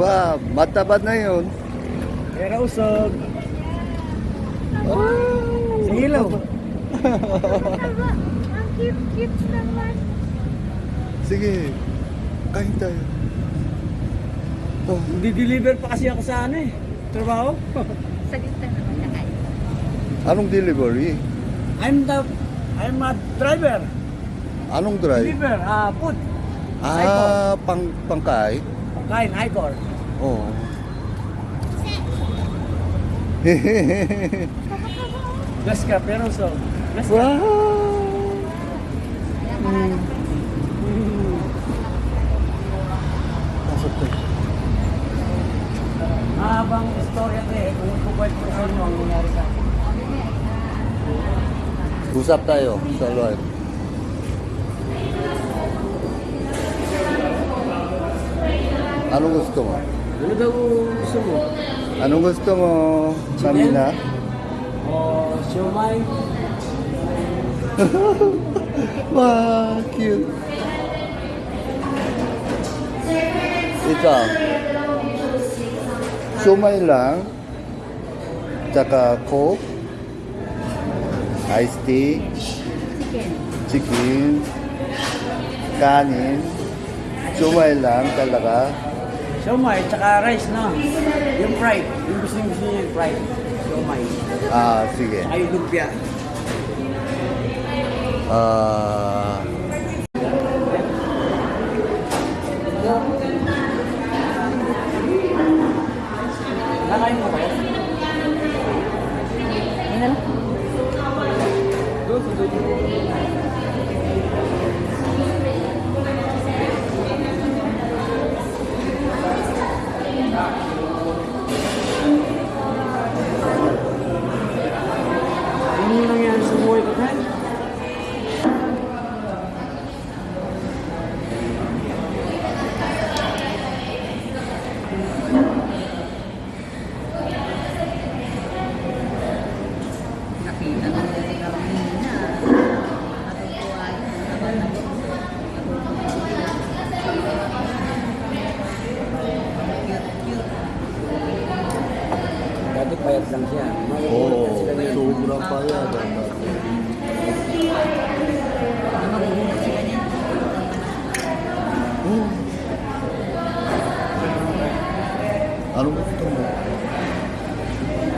Wow, mataba na yun. Pero usog. Sige lang. Ang cute-cute naman. Sige, kain tayo. Oh, Di-deliver pa kasi ako sa ano eh. Trabaho. Sa gitna naman na kayo. anong delivery? I'm the, I'm a driver. Anong drive? Deliver, ah, food. Ah, pang pangkay? Kain, Icor. Oh. Gas ka, pero usog. Gas ka. wow! Kaya marami Mm. Pasok tayo. Mahabang istorya to eh. Kung kukwento ko sa inyo ang nangyari sa akin. Usap tayo sa live. Anong gusto mo? Ano daw gusto mo? Anong gusto mo, Samina? O siomay? Wow, cute. Ikaw. Sumay lang. Tsaka coke. Iced tea. chicken. Chicken. Kanin. Sumay lang talaga. Siomay, tsaka rice no? Yung fried. Yung gusto gusto niya yung fried. Siomay. Ah, sige. Tsaka yung lumpia. Ah, Nakain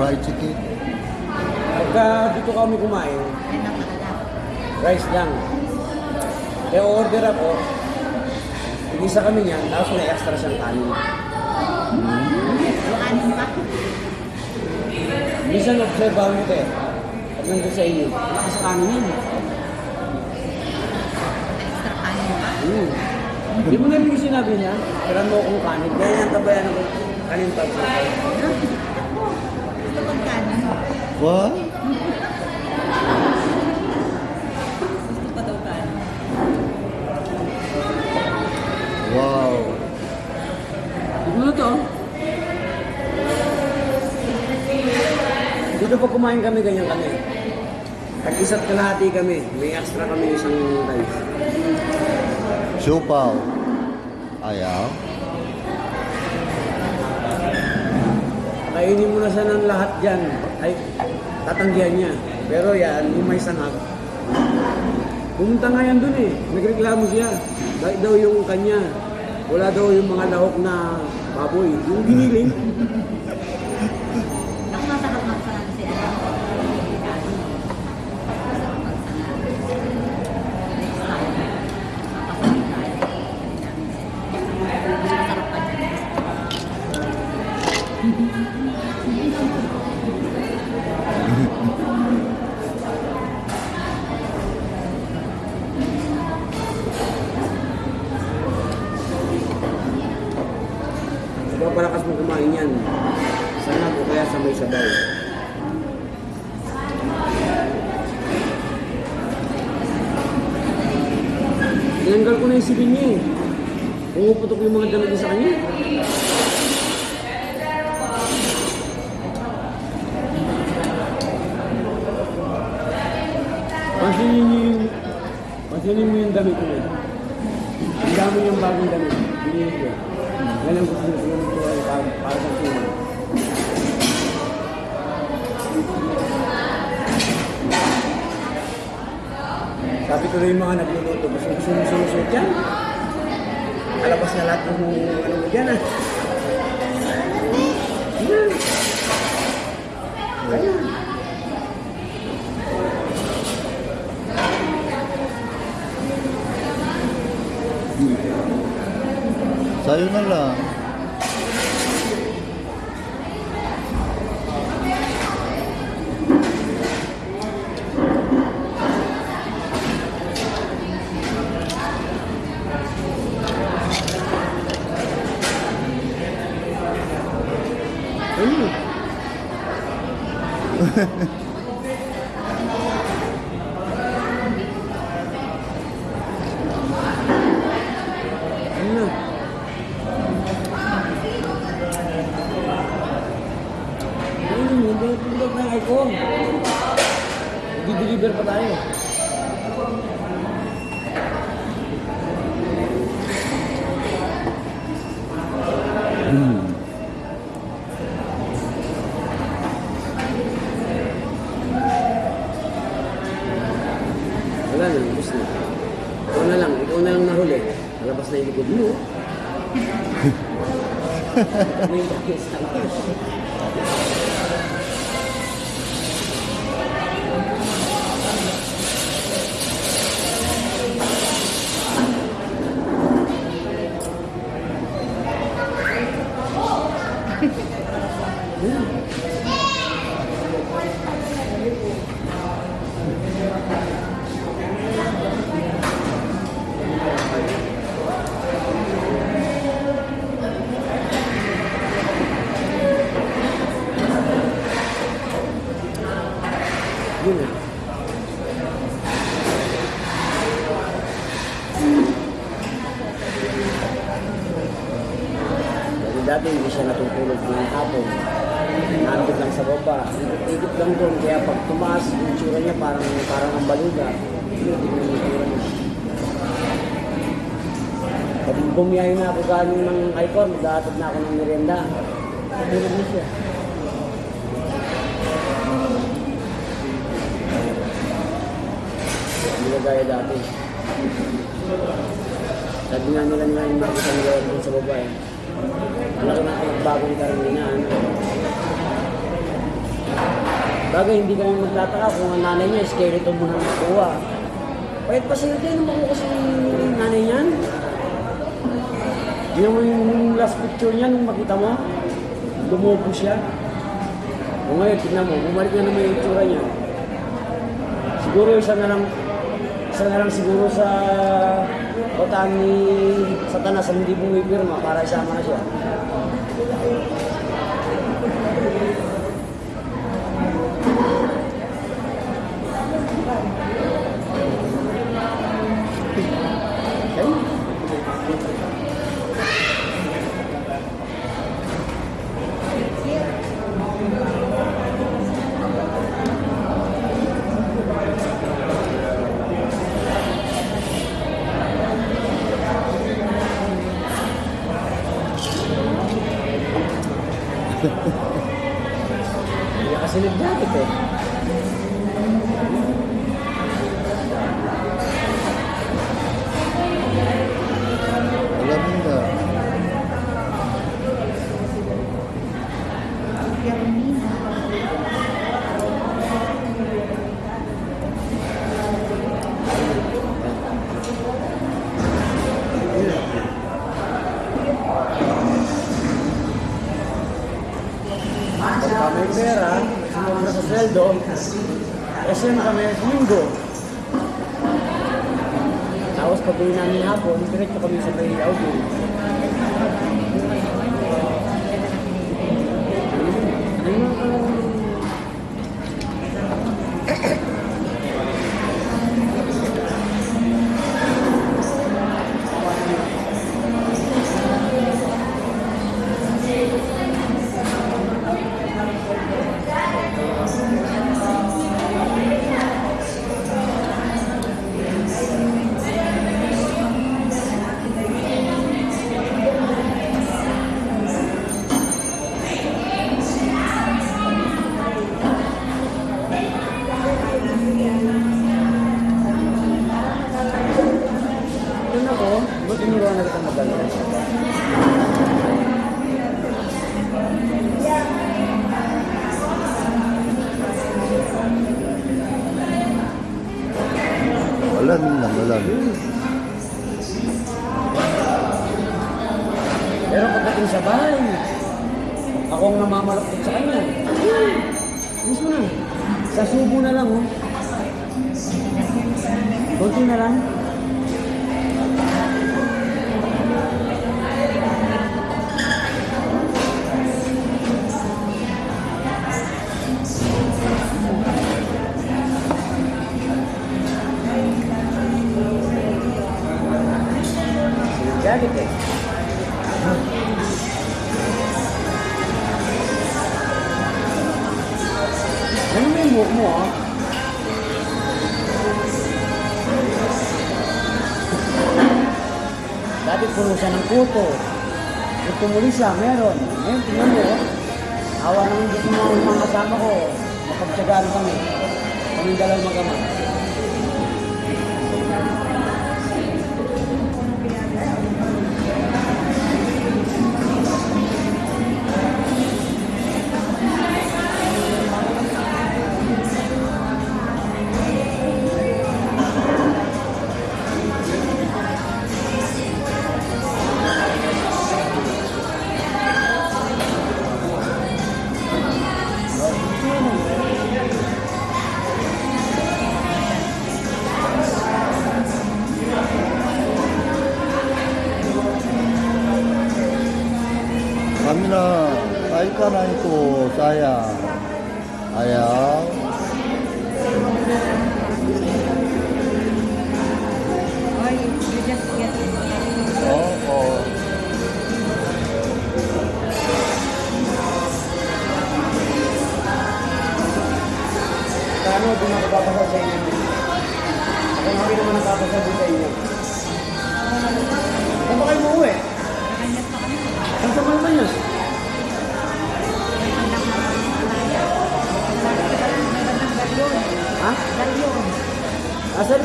Fried chicken? Pagka dito kami kumain, rice lang. Kaya order ako, isa kami niyan, tapos may extra siyang kanin. Anim pa. Minsan obserbahan mo te, pag nandun sa inyo, lakas kanin yun. Extra kanin pa. Hmm. Di mo namin yung sinabi niya, tiran mo akong kanin, kaya yan tabayan ako kanin pa. Kanin. What? Wow. Ano to? Dito pag kumain kami, ganyan kami. Pag isa't kalahati kami, may extra kami isang rice. Siopaw. Ayaw. Kainin mo na siya ng lahat dyan. Ay, tatanggihan niya. Pero yan, yung may sangag. Pumunta nga yan dun eh. Nagreklamo siya. Dahil daw yung kanya. Wala daw yung mga lahok na baboy. Yung giniling. Na yung silin niya eh. Pumuputok yung mga niya sa kanya. Pansinin niyo yung... Pansinin mo yung damit ko na. Ang dami niyang bagong damit. Binili ko. Gusto ko yung tura para, para sa tuwa. Sabi ko rin yung mga nagluluto, gusto gusto mo sumusot yan. Alabas na lahat ng ano mo dyan ah. Na lang. Ano? ano? Ano mo, hindi iPhone. Di-deliver pa tayo. Wala na, ubus na. Ikaw na lang, ikaw na lang nahuli. Malabas na yung likod mo. Ano yung bakis? Yun na. Dati hindi siya natutulog ng hapon. Nandun lang sa baba. Ikot lang doon. Kaya pag tumaas, yung tsura niya parang, parang ang baluga. Yun, yun yung tsura niya. Pag bumiyahe na ako galing ng Icon, maghahatid na ako ng merienda. Tulog na siya. Hindi na gaya dati. Sabi nga nila nila yung makita nila sa babae. Malaki na pinagbago ni Carolina. Ano? Bagay, hindi kami magtataka kung ang nanay niya, skeleton mo na nakuha. Pahit pa sa'yo din, kasi yung nanay niyan. Yung, yung last picture niya, nung makita mo, lumubo siya. O ngayon, tignan mo, bumalik na naman yung itsura niya. Siguro isa na lang, isa na lang siguro sa kotaan ni Satanas ang hindi bumipirma para isama na siya. Hindi kasi nag-jacket eh. Sweldo, SM kami linggo. Tapos pag uwi namin hapon, diretso kami sa Bay Pagdating sa bahay, ako ang namamalakot sa kanya. Mismo na. Sa subo na lang, oh. Kunti na lang. Siya ng kuto. Kung tumuli siya, meron. Ngayon, tingnan mo, oh. Awa naman dito mga mga kasama ko. Mapagtsagaan kami. Kaming dalawang magama.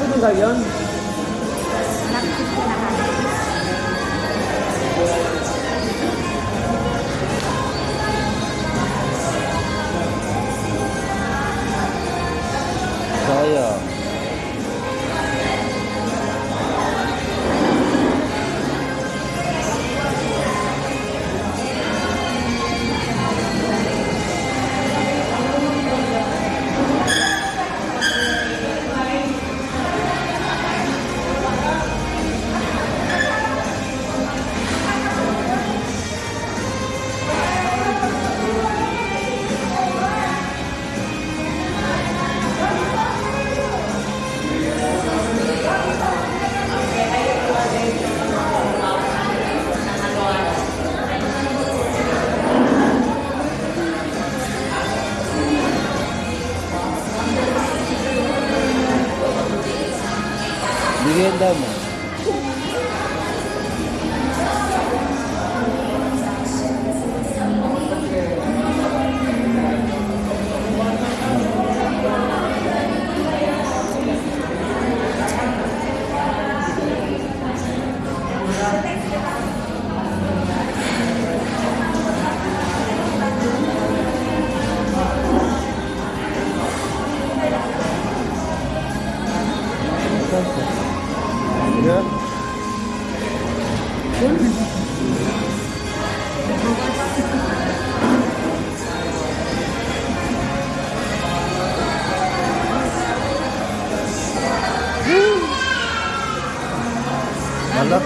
Asa rin yung gayon? Malapit sa sinahan. Sayang.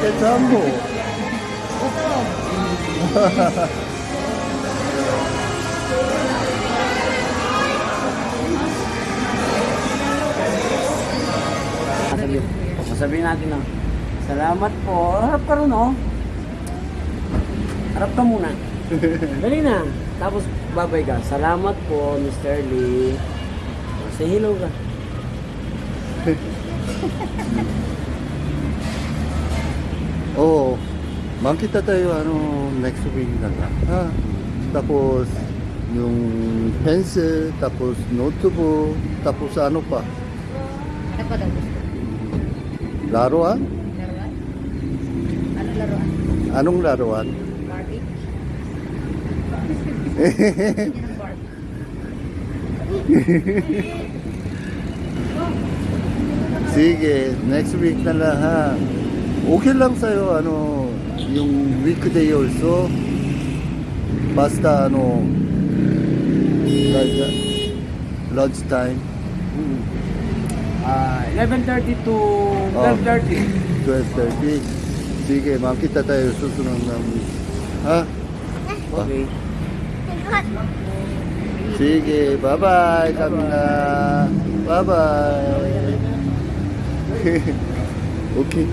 Malapit sa mo. Sasabihin, sasabihin natin na, salamat po. Harap ka rin, oh. Harap ka muna. Dali na. Tapos, babay ka. Salamat po, Mr. Lee. Say hello ka. Oo. Makita tayo ano next week na lang. Ha? Tapos yung pencil, tapos notebook, tapos ano pa? Ano pa daw gusto? Laruan? Laruan? Ano laruan? Anong laruan? Barbie. Sige, next week na lang ha. Okay lang sa'yo, ano, yung weekday also. Basta, ano, like, uh, lunch time, Ah, 11.30 to Oh. 12.30. 12.30. Sige, makita tayo susunod ng Ha? Okay. Sige, bye-bye. Kami na. Bye-bye. okay.